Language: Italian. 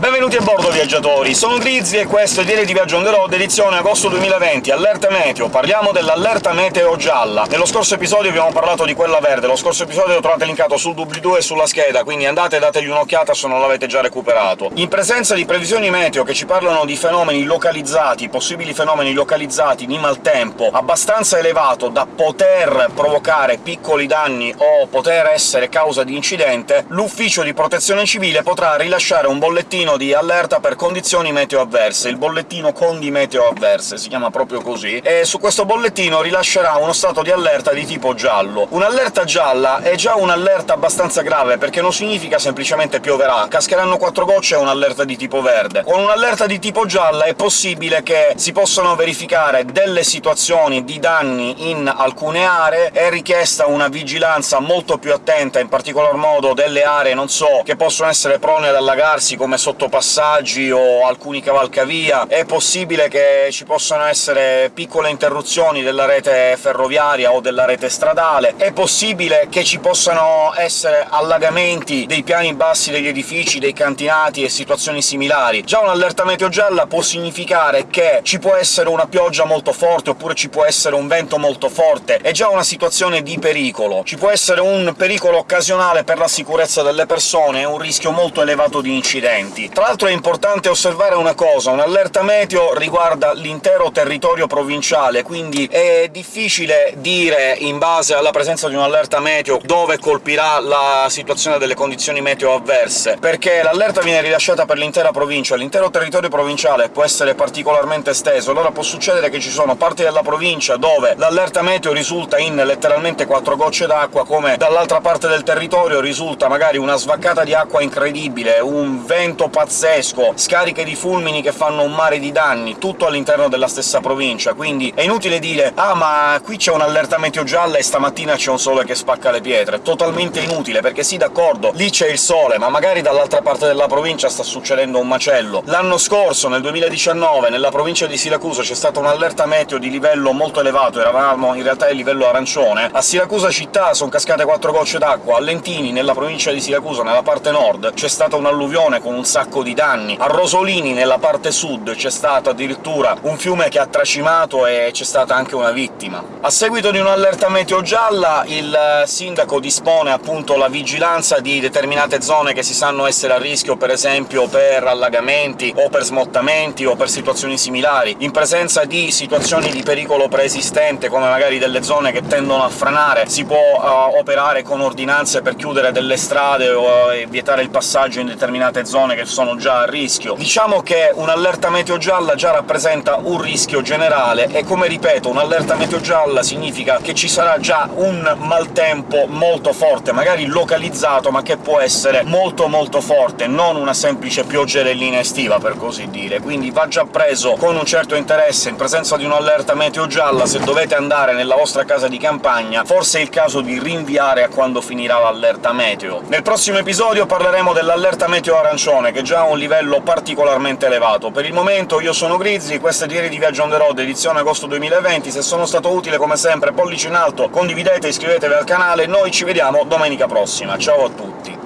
Benvenuti a bordo, viaggiatori! Sono Grizzly e questo è Diario di Viaggio on the road, edizione agosto 2020, allerta meteo. Parliamo dell'allerta meteo gialla. Nello scorso episodio abbiamo parlato di quella verde, lo scorso episodio lo trovate linkato sul doobly-doo e sulla scheda, quindi andate e dategli un'occhiata se non l'avete già recuperato. In presenza di previsioni meteo che ci parlano di fenomeni localizzati, possibili fenomeni localizzati di maltempo, abbastanza elevato da poter provocare piccoli danni o poter essere causa di incidente, l'Ufficio di Protezione Civile potrà rilasciare un bollettino di allerta per condizioni meteo avverse, il bollettino Condi meteo avverse, si chiama proprio così, e su questo bollettino rilascerà uno stato di allerta di tipo giallo. Un'allerta gialla è già un'allerta abbastanza grave, perché non significa semplicemente pioverà, cascheranno quattro gocce è un'allerta di tipo verde. Con un'allerta di tipo gialla è possibile che si possano verificare delle situazioni di danni in alcune aree, è richiesta una vigilanza molto più attenta, in particolar modo delle aree, non so, che possono essere prone ad allagarsi, come sotto sottopassaggi o alcuni cavalcavia, è possibile che ci possano essere piccole interruzioni della rete ferroviaria o della rete stradale, è possibile che ci possano essere allagamenti dei piani bassi degli edifici, dei cantinati e situazioni similari. Già un'allerta meteo gialla può significare che ci può essere una pioggia molto forte, oppure ci può essere un vento molto forte, è già una situazione di pericolo. Ci può essere un pericolo occasionale per la sicurezza delle persone e un rischio molto elevato di incidenti. Tra l'altro è importante osservare una cosa, un'allerta meteo riguarda l'intero territorio provinciale, quindi è difficile dire, in base alla presenza di un'allerta meteo, dove colpirà la situazione delle condizioni meteo avverse, perché l'allerta viene rilasciata per l'intera provincia, l'intero territorio provinciale può essere particolarmente esteso, allora può succedere che ci sono parti della provincia dove l'allerta meteo risulta in letteralmente quattro gocce d'acqua, come dall'altra parte del territorio risulta magari una svaccata di acqua incredibile, un vento pazzesco, scariche di fulmini che fanno un mare di danni, tutto all'interno della stessa provincia, quindi è inutile dire «Ah, ma qui c'è un'allerta meteo gialla e stamattina c'è un sole che spacca le pietre». Totalmente inutile, perché sì, d'accordo, lì c'è il sole, ma magari dall'altra parte della provincia sta succedendo un macello. L'anno scorso, nel 2019, nella provincia di Siracusa c'è stata un'allerta meteo di livello molto elevato, eravamo in realtà a livello arancione. A Siracusa città sono cascate quattro gocce d'acqua, a Lentini, nella provincia di Siracusa, nella parte nord, c'è stata un'alluvione con un sacco sacco di danni. A Rosolini, nella parte sud, c'è stato addirittura un fiume che ha tracimato e c'è stata anche una vittima. A seguito di un'allerta meteo gialla, il sindaco dispone appunto la vigilanza di determinate zone che si sanno essere a rischio, per esempio per allagamenti o per smottamenti o per situazioni similari. In presenza di situazioni di pericolo preesistente, come magari delle zone che tendono a franare, si può uh, operare con ordinanze per chiudere delle strade o uh, vietare il passaggio in determinate zone che sono sono già a rischio. Diciamo che un'allerta meteo gialla già rappresenta un rischio generale, e come ripeto, un'allerta meteo gialla significa che ci sarà già un maltempo molto forte, magari localizzato, ma che può essere molto molto forte, non una semplice pioggerellina estiva, per così dire. Quindi va già preso con un certo interesse, in presenza di un'allerta meteo gialla, se dovete andare nella vostra casa di campagna, forse è il caso di rinviare a quando finirà l'allerta meteo. Nel prossimo episodio parleremo dell'allerta meteo arancione, che già un livello particolarmente elevato. Per il momento io sono Grizzly, questo è Diari di Viaggio on the road, edizione agosto 2020, se sono stato utile come sempre pollice in alto, condividete iscrivetevi al canale, noi ci vediamo domenica prossima, ciao a tutti!